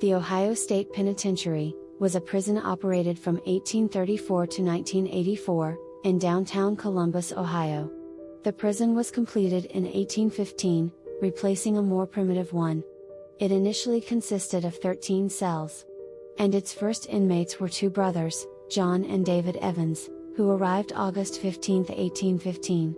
The Ohio State Penitentiary was a prison operated from 1834 to 1984 in downtown Columbus, Ohio. The prison was completed in 1815, replacing a more primitive one. It initially consisted of 13 cells. And its first inmates were two brothers, John and David Evans, who arrived August 15, 1815.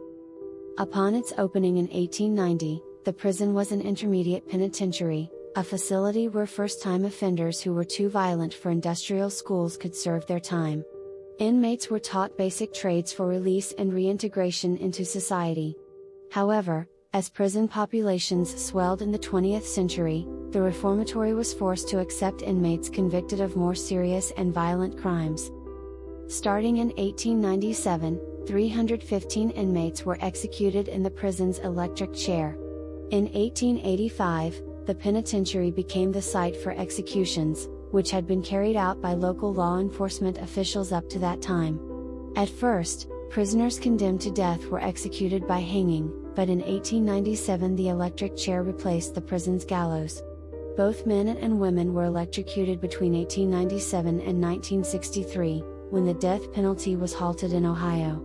Upon its opening in 1890, the prison was an intermediate penitentiary, a facility where first time offenders who were too violent for industrial schools could serve their time. Inmates were taught basic trades for release and reintegration into society. However, as prison populations swelled in the 20th century, the reformatory was forced to accept inmates convicted of more serious and violent crimes. Starting in 1897, 315 inmates were executed in the prison's electric chair. In 1885, the penitentiary became the site for executions, which had been carried out by local law enforcement officials up to that time. At first, prisoners condemned to death were executed by hanging, but in 1897 the electric chair replaced the prison's gallows. Both men and women were electrocuted between 1897 and 1963, when the death penalty was halted in Ohio.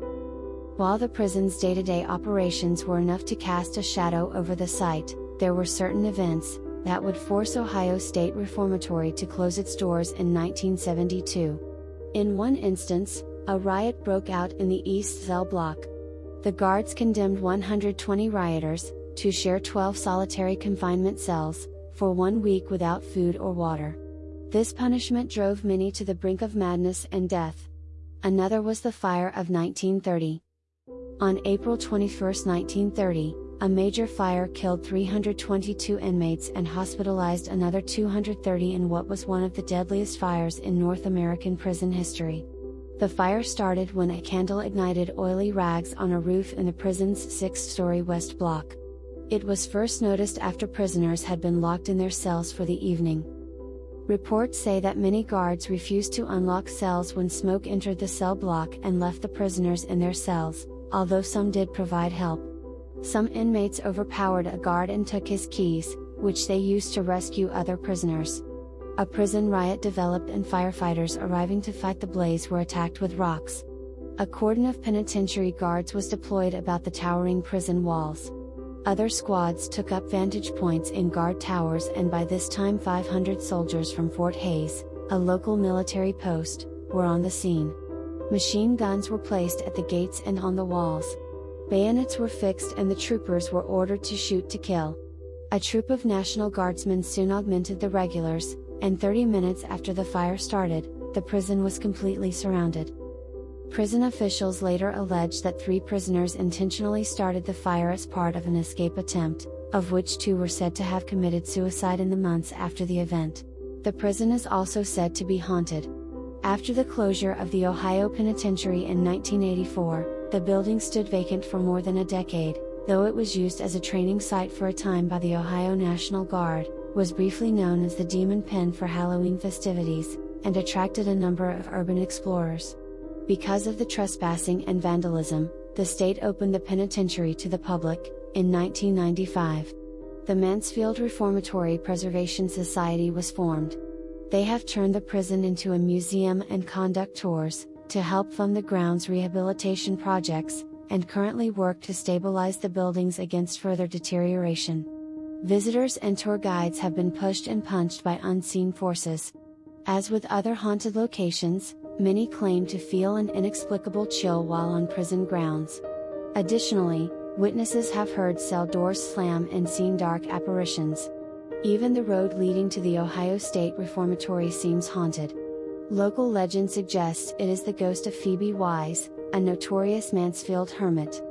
While the prison's day to day operations were enough to cast a shadow over the site, there were certain events, that would force Ohio State Reformatory to close its doors in 1972. In one instance, a riot broke out in the East Cell block. The guards condemned 120 rioters, to share 12 solitary confinement cells, for one week without food or water. This punishment drove many to the brink of madness and death. Another was the fire of 1930. On April 21, 1930, a major fire killed 322 inmates and hospitalized another 230 in what was one of the deadliest fires in North American prison history. The fire started when a candle ignited oily rags on a roof in the prison's six story west block. It was first noticed after prisoners had been locked in their cells for the evening. Reports say that many guards refused to unlock cells when smoke entered the cell block and left the prisoners in their cells, although some did provide help. Some inmates overpowered a guard and took his keys, which they used to rescue other prisoners. A prison riot developed and firefighters arriving to fight the blaze were attacked with rocks. A cordon of penitentiary guards was deployed about the towering prison walls. Other squads took up vantage points in guard towers and by this time 500 soldiers from Fort Hayes, a local military post, were on the scene. Machine guns were placed at the gates and on the walls. Bayonets were fixed and the troopers were ordered to shoot to kill. A troop of National Guardsmen soon augmented the regulars, and 30 minutes after the fire started, the prison was completely surrounded. Prison officials later alleged that three prisoners intentionally started the fire as part of an escape attempt, of which two were said to have committed suicide in the months after the event. The prison is also said to be haunted. After the closure of the Ohio Penitentiary in 1984, the building stood vacant for more than a decade, though it was used as a training site for a time by the Ohio National Guard, was briefly known as the Demon Pen for Halloween festivities, and attracted a number of urban explorers. Because of the trespassing and vandalism, the state opened the penitentiary to the public, in 1995. The Mansfield Reformatory Preservation Society was formed. They have turned the prison into a museum and conduct tours, to help fund the ground's rehabilitation projects, and currently work to stabilize the buildings against further deterioration. Visitors and tour guides have been pushed and punched by unseen forces. As with other haunted locations, many claim to feel an inexplicable chill while on prison grounds. Additionally, witnesses have heard cell doors slam and seen dark apparitions. Even the road leading to the Ohio State Reformatory seems haunted. Local legend suggests it is the ghost of Phoebe Wise, a notorious Mansfield hermit.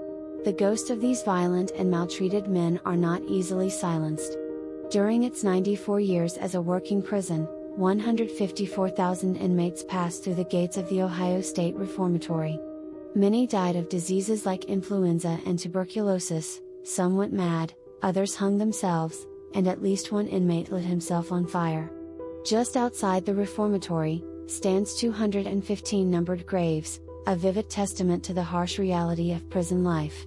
The ghosts of these violent and maltreated men are not easily silenced. During its 94 years as a working prison, 154,000 inmates passed through the gates of the Ohio State Reformatory. Many died of diseases like influenza and tuberculosis, some went mad, others hung themselves, and at least one inmate lit himself on fire. Just outside the reformatory, stands 215 numbered graves, a vivid testament to the harsh reality of prison life.